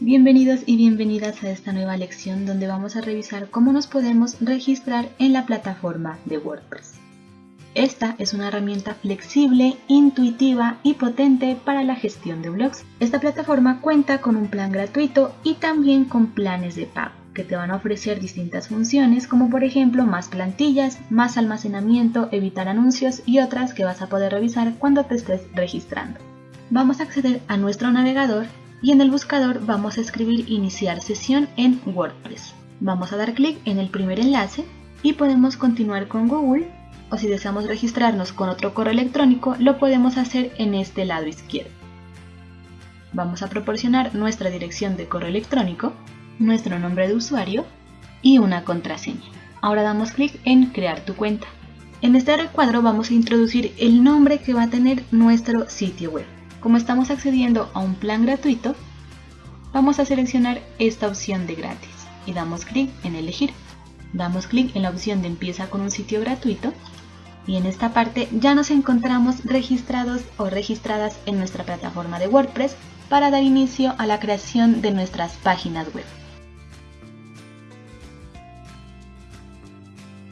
Bienvenidos y bienvenidas a esta nueva lección donde vamos a revisar cómo nos podemos registrar en la plataforma de WordPress. Esta es una herramienta flexible, intuitiva y potente para la gestión de blogs. Esta plataforma cuenta con un plan gratuito y también con planes de pago que te van a ofrecer distintas funciones como por ejemplo más plantillas, más almacenamiento, evitar anuncios y otras que vas a poder revisar cuando te estés registrando. Vamos a acceder a nuestro navegador y en el buscador vamos a escribir iniciar sesión en WordPress. Vamos a dar clic en el primer enlace y podemos continuar con Google o si deseamos registrarnos con otro correo electrónico lo podemos hacer en este lado izquierdo. Vamos a proporcionar nuestra dirección de correo electrónico nuestro nombre de usuario y una contraseña. Ahora damos clic en crear tu cuenta. En este recuadro vamos a introducir el nombre que va a tener nuestro sitio web. Como estamos accediendo a un plan gratuito, vamos a seleccionar esta opción de gratis y damos clic en elegir. Damos clic en la opción de empieza con un sitio gratuito y en esta parte ya nos encontramos registrados o registradas en nuestra plataforma de WordPress para dar inicio a la creación de nuestras páginas web.